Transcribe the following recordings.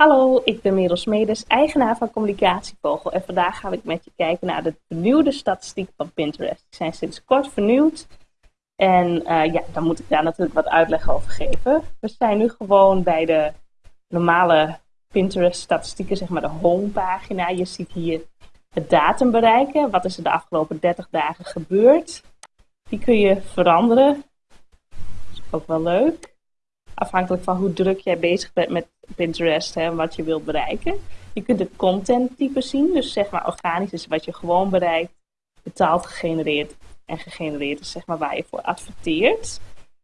Hallo, ik ben Merel Smedes, eigenaar van Communicatievogel en vandaag ga ik met je kijken naar de vernieuwde statistiek van Pinterest. Die zijn sinds kort vernieuwd en uh, ja, dan moet ik daar natuurlijk wat uitleg over geven. We zijn nu gewoon bij de normale Pinterest statistieken, zeg maar de homepagina. Je ziet hier het datum bereiken, wat is er de afgelopen 30 dagen gebeurd. Die kun je veranderen, dat is ook wel leuk afhankelijk van hoe druk jij bezig bent met Pinterest en wat je wilt bereiken. Je kunt het content type zien, dus zeg maar organisch is wat je gewoon bereikt, betaald gegenereerd en gegenereerd is zeg maar waar je voor adverteert.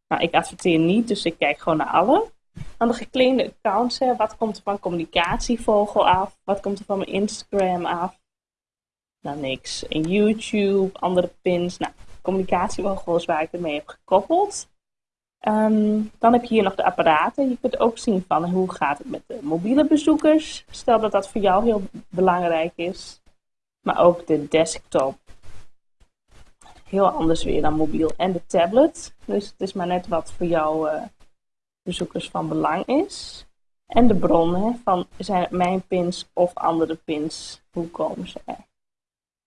Nou, ik adverteer niet, dus ik kijk gewoon naar alle. Dan de geclaimde accounts, hè. wat komt er van communicatievogel af? Wat komt er van mijn Instagram af? Nou, niks. En YouTube, andere pins. Nou, communicatievogel is waar ik ermee heb gekoppeld. Ehm, dan heb je hier nog de apparaten. Je kunt ook zien van hoe gaat het met de mobiele bezoekers. Stel dat dat voor jou heel belangrijk is. Maar ook de desktop. Heel anders weer dan mobiel. En de tablet. Dus het is maar net wat voor jouw uh, bezoekers van belang is. En de bronnen van zijn het mijn pins of andere pins. Hoe komen ze er?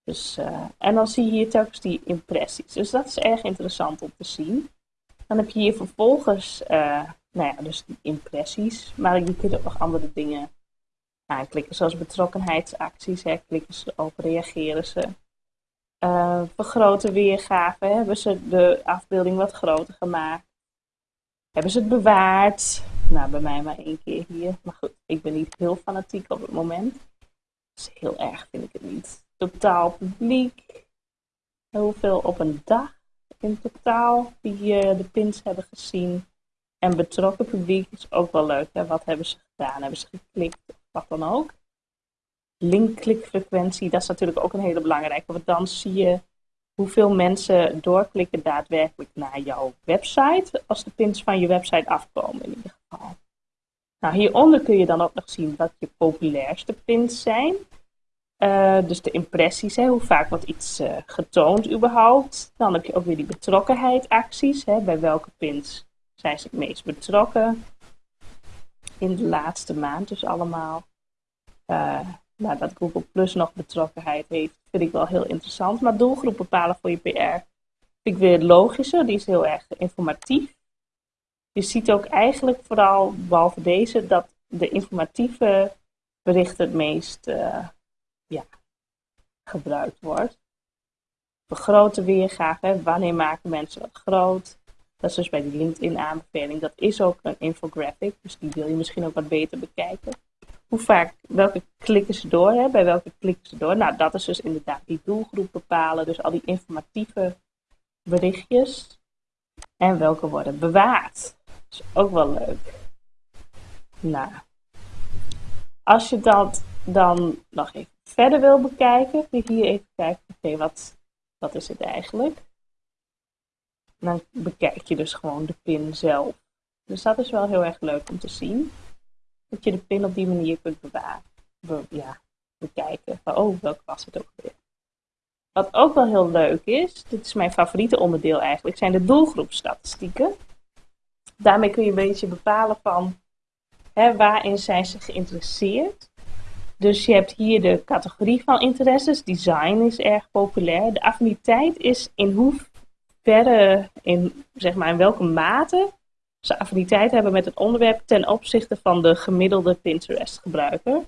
Dus, uh, en dan zie je hier telkens die impressies. Dus dat is erg interessant om te zien. Dan heb je hier vervolgens, uh, nou ja, dus die impressies. Maar je kunt ook nog andere dingen aanklikken, zoals betrokkenheidsacties. Hè, klikken ze op, reageren ze. Uh, vergroten weergave, hebben ze de afbeelding wat groter gemaakt. Hebben ze het bewaard? Nou, bij mij maar één keer hier. Maar goed, ik ben niet heel fanatiek op het moment. Dus heel erg vind ik het niet. Totaal publiek. Hoeveel op een dag? In totaal die uh, de pins hebben gezien. En betrokken publiek is ook wel leuk. Hè? Wat hebben ze gedaan? Hebben ze geklikt wat dan ook? Linkklikfrequentie, dat is natuurlijk ook een hele belangrijke. Want dan zie je hoeveel mensen doorklikken daadwerkelijk naar jouw website. Als de pins van je website afkomen in ieder geval. Nou, hieronder kun je dan ook nog zien wat je populairste pins zijn. Uh, dus de impressies, hè, hoe vaak wordt iets uh, getoond überhaupt. Dan heb je ook weer die betrokkenheidacties. Hè, bij welke pins zijn ze het meest betrokken in de laatste maand dus allemaal. Uh, nou, dat Google Plus nog betrokkenheid heeft, vind ik wel heel interessant. Maar doelgroep bepalen voor je PR vind ik weer logischer. Die is heel erg informatief. Je ziet ook eigenlijk vooral, behalve deze, dat de informatieve berichten het meest ja, gebruikt wordt. grote weergave, wanneer maken mensen het groot? Dat is dus bij die LinkedIn aanbeveling. Dat is ook een infographic, dus die wil je misschien ook wat beter bekijken. Hoe vaak, welke klikken ze door, hè? bij welke klikken ze door? Nou, dat is dus inderdaad die doelgroep bepalen, dus al die informatieve berichtjes. En welke worden bewaard. Dat is ook wel leuk. Nou, als je dat dan nog even verder wil bekijken, kun je hier even kijken, oké, wat, wat is het eigenlijk? dan bekijk je dus gewoon de pin zelf. Dus dat is wel heel erg leuk om te zien. Dat je de pin op die manier kunt bewaren. ja, bekijken. Oh, welke was het ook weer? Wat ook wel heel leuk is, dit is mijn favoriete onderdeel eigenlijk, zijn de doelgroepstatistieken. Daarmee kun je een beetje bepalen van hè, waarin zijn ze geïnteresseerd. Dus je hebt hier de categorie van interesses. Design is erg populair. De affiniteit is in hoeverre, in, zeg maar, in welke mate ze affiniteit hebben met het onderwerp ten opzichte van de gemiddelde Pinterest gebruiker.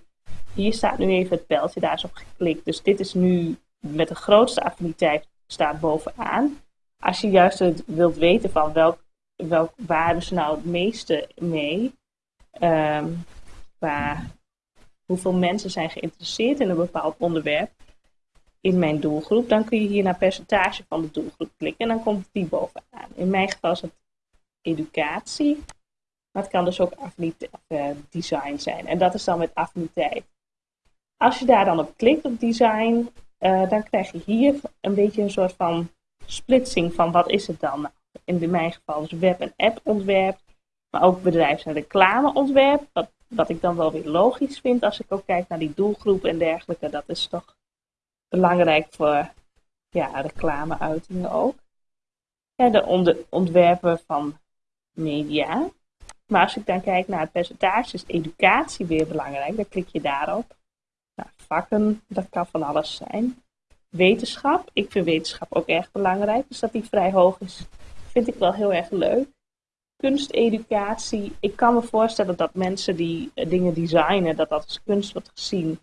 Hier staat nu even het pijltje, daar is op geklikt. Dus dit is nu met de grootste affiniteit staat bovenaan. Als je juist wilt weten van welk, welk, waar hebben ze nou het meeste mee, um, qua hoeveel mensen zijn geïnteresseerd in een bepaald onderwerp in mijn doelgroep, dan kun je hier naar percentage van de doelgroep klikken en dan komt die bovenaan. In mijn geval is het educatie, maar het kan dus ook uh, design zijn. En dat is dan met affiniteit. Als je daar dan op klikt op design, uh, dan krijg je hier een beetje een soort van splitsing van wat is het dan? In mijn geval dus web- en app-ontwerp, maar ook bedrijfs- en reclameontwerp, wat wat ik dan wel weer logisch vind als ik ook kijk naar die doelgroep en dergelijke. Dat is toch belangrijk voor ja, reclameuitingen ook. Ja, de ontwerpen van media. Maar als ik dan kijk naar het percentage, is educatie weer belangrijk. Dan klik je daarop. Nou, vakken, dat kan van alles zijn. Wetenschap, ik vind wetenschap ook erg belangrijk. Dus dat die vrij hoog is, vind ik wel heel erg leuk. Kunsteducatie, ik kan me voorstellen dat mensen die eh, dingen designen, dat dat als kunst wordt gezien.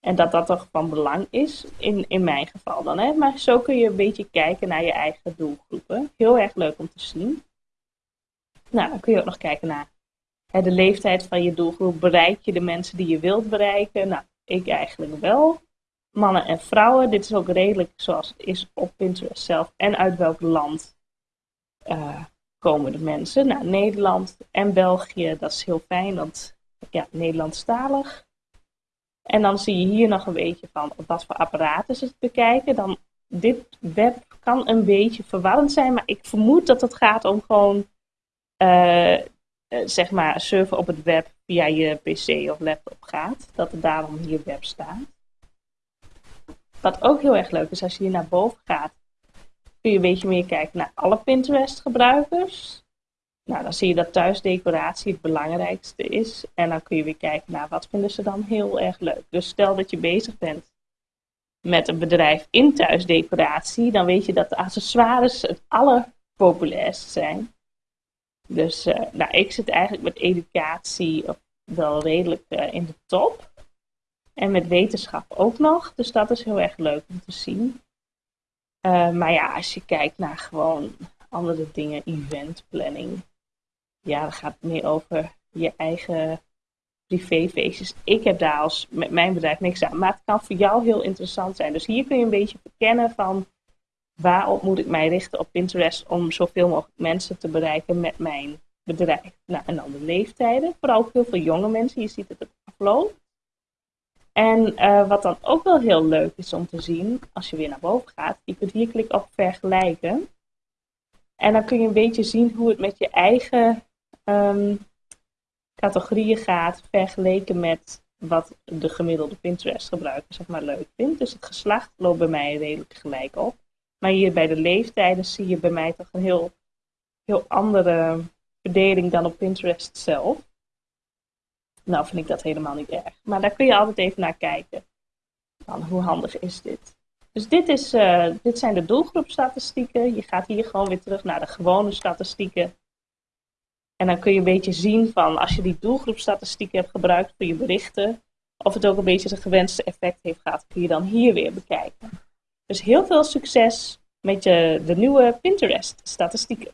En dat dat toch van belang is, in, in mijn geval dan. Hè? Maar zo kun je een beetje kijken naar je eigen doelgroepen. Heel erg leuk om te zien. Nou, dan kun je ook nog kijken naar hè, de leeftijd van je doelgroep. Bereik je de mensen die je wilt bereiken? Nou, ik eigenlijk wel. Mannen en vrouwen. Dit is ook redelijk zoals het is op Pinterest zelf. En uit welk land uh, komen de mensen? Nou, Nederland en België, dat is heel fijn, want ja, Nederlandstalig. En dan zie je hier nog een beetje van op wat voor apparaten ze bekijken. Dan, dit web kan een beetje verwarrend zijn, maar ik vermoed dat het gaat om gewoon, uh, zeg maar, surfen op het web via je pc of laptop gaat. Dat er daarom hier web staat. Wat ook heel erg leuk is, als je hier naar boven gaat, kun je een beetje meer kijken naar alle Pinterest gebruikers. Nou, dan zie je dat thuisdecoratie het belangrijkste is. En dan kun je weer kijken naar wat vinden ze dan heel erg leuk. Dus stel dat je bezig bent met een bedrijf in thuisdecoratie, dan weet je dat de accessoires het allerpopulairst zijn. Dus uh, nou, ik zit eigenlijk met educatie wel redelijk uh, in de top. En met wetenschap ook nog. Dus dat is heel erg leuk om te zien. Uh, maar ja, als je kijkt naar gewoon andere dingen, eventplanning, ja, dan gaat meer over je eigen privéfeestjes. Ik heb daar als met mijn bedrijf niks aan, maar het kan voor jou heel interessant zijn. Dus hier kun je een beetje verkennen van waarop moet ik mij richten op Pinterest om zoveel mogelijk mensen te bereiken met mijn bedrijf. Nou, en dan de leeftijden, vooral heel veel jonge mensen. Je ziet het het afloopt. En uh, wat dan ook wel heel leuk is om te zien, als je weer naar boven gaat, je kunt hier klikken op vergelijken. En dan kun je een beetje zien hoe het met je eigen um, categorieën gaat vergeleken met wat de gemiddelde Pinterest gebruiker zeg maar leuk vindt. Dus het geslacht loopt bij mij redelijk gelijk op. Maar hier bij de leeftijden zie je bij mij toch een heel, heel andere verdeling dan op Pinterest zelf. Nou vind ik dat helemaal niet erg. Maar daar kun je altijd even naar kijken. Dan, hoe handig is dit? Dus dit, is, uh, dit zijn de doelgroepstatistieken. Je gaat hier gewoon weer terug naar de gewone statistieken. En dan kun je een beetje zien van als je die doelgroepstatistieken hebt gebruikt voor je berichten, of het ook een beetje het gewenste effect heeft gehad, kun je dan hier weer bekijken. Dus heel veel succes met de nieuwe Pinterest-statistieken.